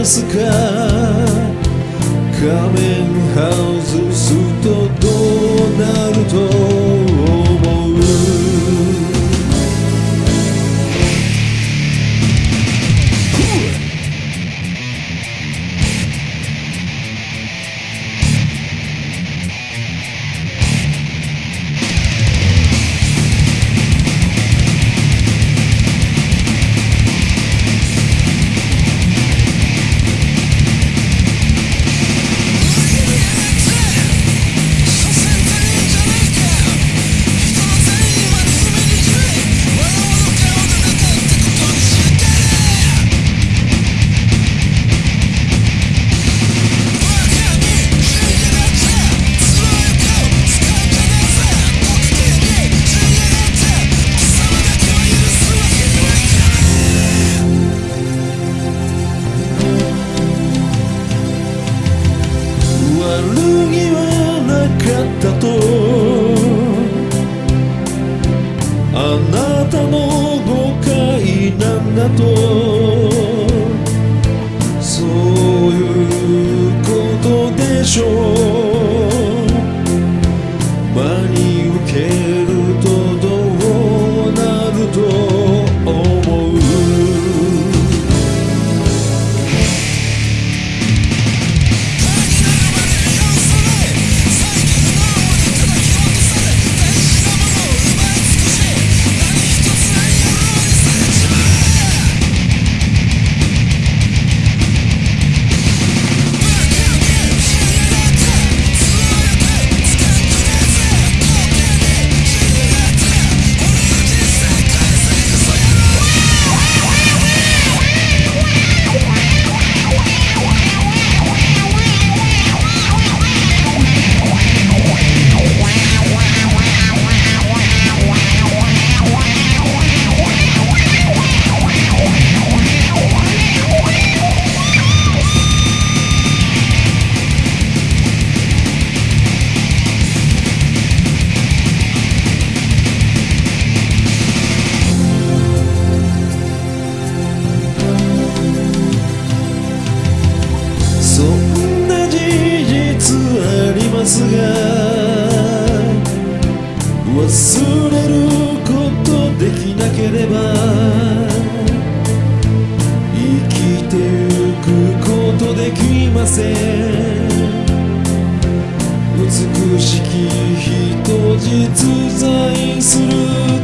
ですか？仮面外すとどうなると？あなたの誤解なんだとてゆくことできません。美しき人実在する